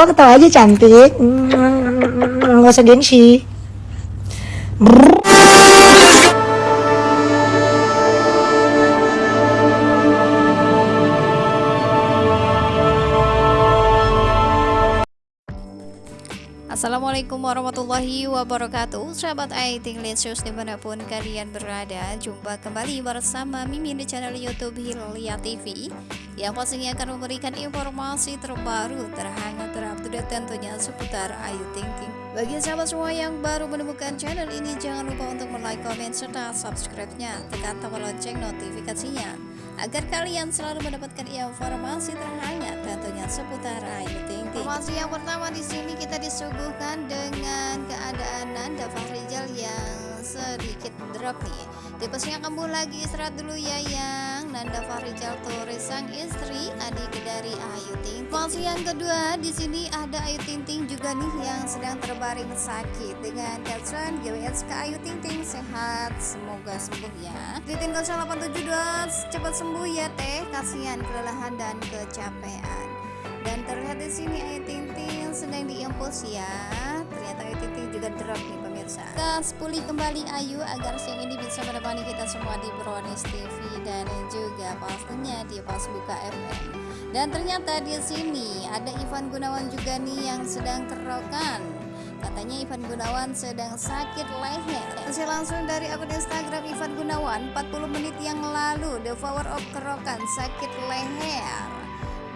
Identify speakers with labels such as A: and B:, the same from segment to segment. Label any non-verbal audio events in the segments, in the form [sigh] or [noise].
A: 먹었다 완전 잔뜩 음, 어서 낸시
B: Assalamualaikum warahmatullahi wabarakatuh. Sahabat Aiting Lensus di mana pun kalian berada Jumpa kembali bersama Mimin di channel Youtube Hilya TV Yang pastinya akan memberikan informasi terbaru Terhangat terupdate tentunya seputar Ayu Ting Ting Bagi sahabat semua yang baru menemukan channel ini Jangan lupa untuk like, komen, serta subscribe-nya. Tekan tombol lonceng notifikasinya Agar kalian selalu mendapatkan informasi terhangat tentunya seputar Ayu Ting Ting Informasi yang pertama di sini kita disuguh disuguhkan dengan keadaan Nanda Fahrizal yang sedikit drop nih. Tipesnya kamu lagi istirahat dulu ya yang. Nanda Fahrizal Torres sang istri adik dari Ayu Ting Ting. Yang kedua di sini ada Ayu Ting Ting juga nih yang sedang terbaring sakit dengan caption GWS ke Ayu Ting Ting sehat semoga sembuh ya. Titin 0872 cepat sembuh ya teh. Kasihan kelelahan dan kecapean. Dan terlihat di sini Ayu Ting Ting sedang diimpus ya. Ternyata Ayu Ting Ting juga drop nih gas pulih kembali Ayu agar siang ini bisa menemani kita semua di Brownies TV dan juga pastinya di pas buka FM dan ternyata di sini ada Ivan Gunawan juga nih yang sedang kerokan. Katanya Ivan Gunawan sedang sakit leher. Masih langsung dari akun Instagram Ivan Gunawan 40 menit yang lalu The Power of Kerokan sakit leher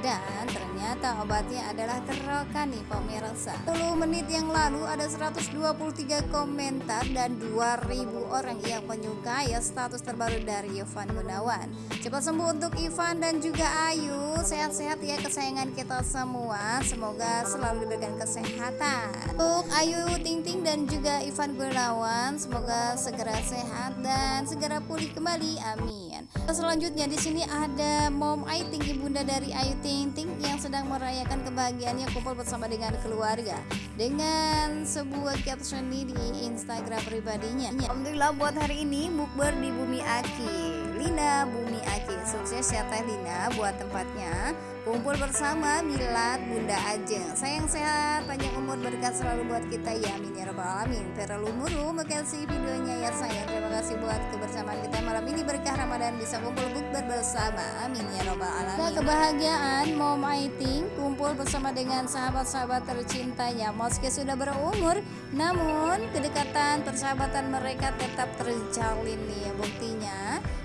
B: dan ternyata obatnya adalah kerokan nih pemirsa. 10 menit yang lalu ada 123 komentar dan 2000 orang yang menyukai status terbaru dari Ivan Gunawan. Cepat sembuh untuk Ivan dan juga Ayu. Sehat-sehat ya kesayangan kita semua. Semoga selalu diberikan kesehatan. Untuk Ayu Ting Ting dan juga Ivan Gunawan semoga segera sehat dan segera pulih kembali. Amin. Selanjutnya di sini ada Mom Aiting ibunda dari Ayu Ting Ting Ting yang sedang merayakan kebahagiaannya kumpul bersama dengan keluarga dengan sebuah caption di Instagram pribadinya. Alhamdulillah buat hari ini bukber di Bumi Aki. Lina Bumi Aki sukses ya Teh Lina buat tempatnya. Kumpul bersama Milat Bunda Ajeng. Sayang sehat panjang umur berkat selalu buat kita. Ya amin ya rabbal alamin. Lumuru makasih videonya ya sayang. Terima kasih buat kebersamaan kita malam ini. Berkah Ramadan bisa kumpul bukber bersama. Amin ya rabbal alamin. Nah, kebahagiaan Mom Aiting kumpul bersama dengan sahabat-sahabat tercintanya. Meski sudah berumur namun kedekatan persahabatan mereka tetap terjalin nih ya buktinya.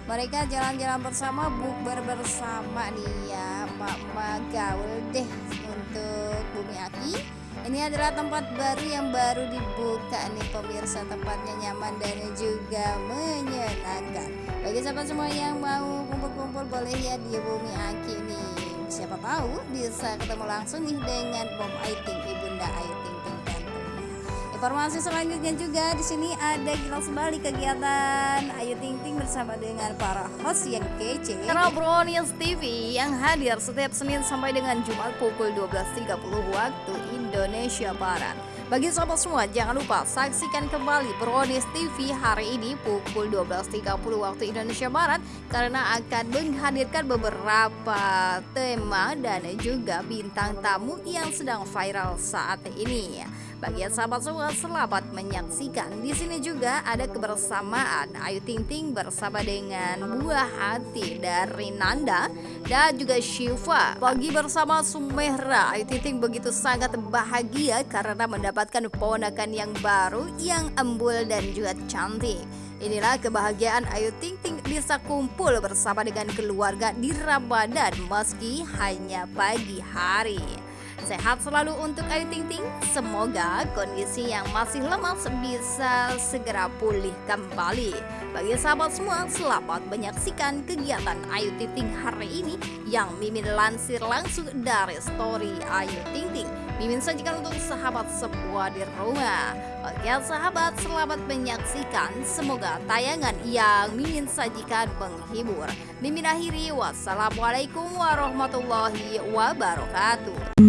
B: Mereka jalan-jalan bersama bukber bersama nih ya Mama gaul deh untuk Bumi Aki ini adalah tempat baru yang baru dibuka nih pemirsa tempatnya nyaman dan juga menyenangkan. Bagi sahabat semua yang mau kumpul-kumpul boleh ya di Bumi Aki nih. Siapa tahu bisa ketemu langsung nih dengan Bom Aiting ibunda Aiting Informasi selanjutnya juga di sini ada kilas balik kegiatan Ayu Ting Ting bersama dengan para host yang kece. Channel Brownies TV yang hadir setiap Senin sampai dengan Jumat pukul 12.30 waktu Indonesia Barat. Bagi sahabat semua, jangan lupa saksikan kembali Brownies TV hari ini pukul 12.30 waktu Indonesia Barat karena akan menghadirkan beberapa tema dan juga bintang tamu yang sedang viral saat ini. Bagi sahabat semua, selamat menyaksikan. Di sini juga ada kebersamaan Ayu Ting Ting bersama dengan buah hati dari Nanda dan juga Shiva. Bagi bersama Sumehra, Ayu Ting Ting begitu sangat bahagia karena mendapat mendapatkan ponakan yang baru yang embul dan juga cantik. Inilah kebahagiaan Ayu Ting Ting bisa kumpul bersama dengan keluarga di Ramadan meski hanya pagi hari. Sehat selalu untuk Ayu Ting Ting. Semoga kondisi yang masih lemas bisa segera pulih kembali. Bagi sahabat semua, selamat menyaksikan kegiatan Ayu Ting Ting hari ini yang Mimin lansir langsung dari story Ayu Ting Ting. Mimin sajikan untuk sahabat semua di rumah. Oke sahabat, selamat menyaksikan. Semoga tayangan yang Mimin sajikan menghibur. Mimin akhiri, wassalamualaikum warahmatullahi wabarakatuh.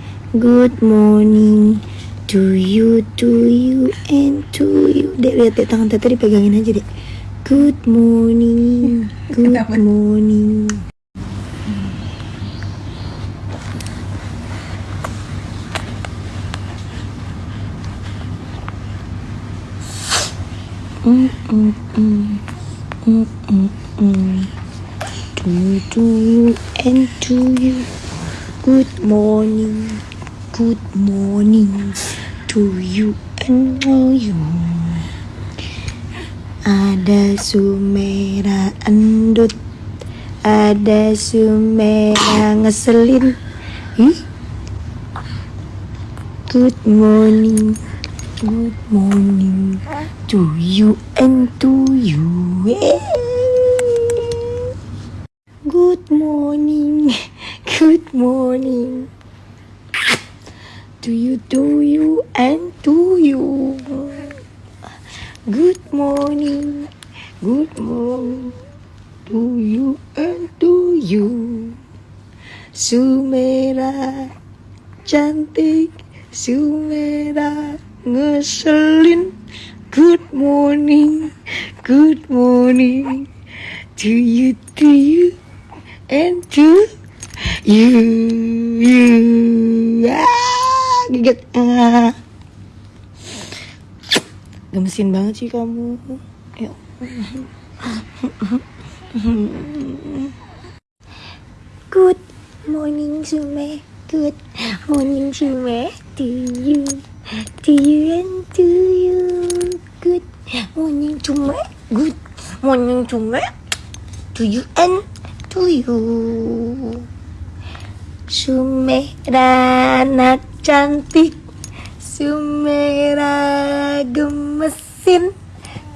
A: good morning to you, to you, and to you. Dek, lihat dek tangan tete dipegangin aja dek. Good morning, [laughs] good morning. Mm, mm, mm. Mm, mm, mm. To you, to you, and to you. Good morning, good morning to you and to you. Ada Sumera endut, ada Sumera ngeselin. Ih. Good morning, good morning to you and to you. Good morning, [laughs] good morning to you, to you, and to you. Good morning, good morning to you and to you. Sumera cantik, Sumera ngeselin. Good morning, good morning to you, to you, and to you, you. Ah, gigit. Ah. Gemesin banget sih kamu. Ya. Good morning, Sume. Good morning, Sume. To you, to you, and to you. Good morning, Sume. Good morning, Sume. To you and to you. Sumera anak cantik Sumera gemesin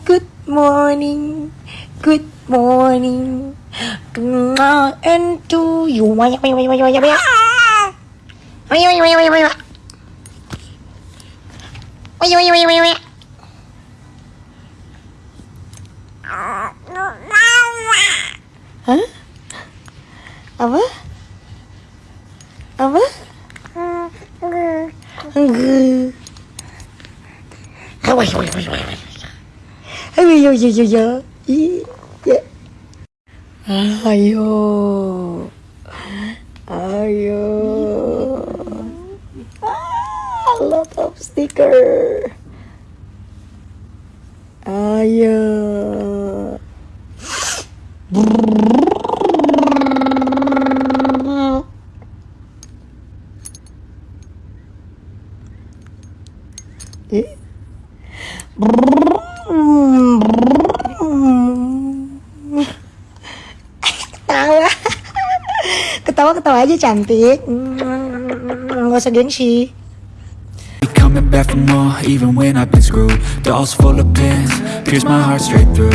A: Good morning Good morning Kenal and to you Banyak banyak? Apa? Apa? Ayo, ayo. Ah, lot of sticker. Ayo. Ketawa-ketawa aja cantik. Nggak usah gengsi.
C: Coming back for more, even when I've been screwed. Dolls full of pins, pierce my heart straight through.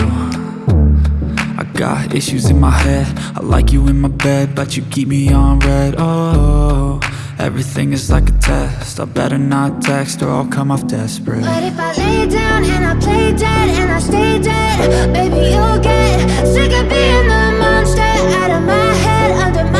C: I got issues in my head, I like you in my bed But you keep me on red, oh Everything is like a test, I better not text Or I'll come off desperate.
D: But if I lay down and I play dead and I stay dead, baby, you'll get sick of being the monster out of my head, under my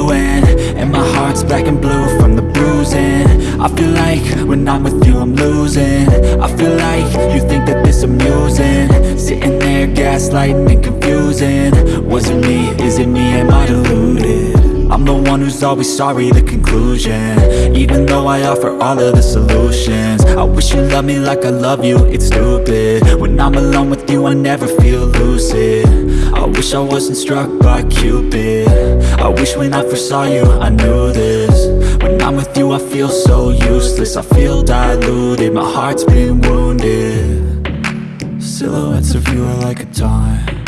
D: I
C: feel like when I'm with you I'm losing. I feel like you think that this amusing. Sitting there gaslighting and confusing. Was it me, is it me, am I deluded? I'm the one who's always sorry, the conclusion. Even though I offer all of the solutions. I wish you loved me like I love you, it's stupid. When I'm alone with you, I never feel lucid. I wish I wasn't struck by Cupid. I wish when I first saw you, I knew this With you, I feel so useless. I feel diluted, my heart's been wounded. Silhouettes of you are like a taunt